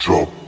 Drop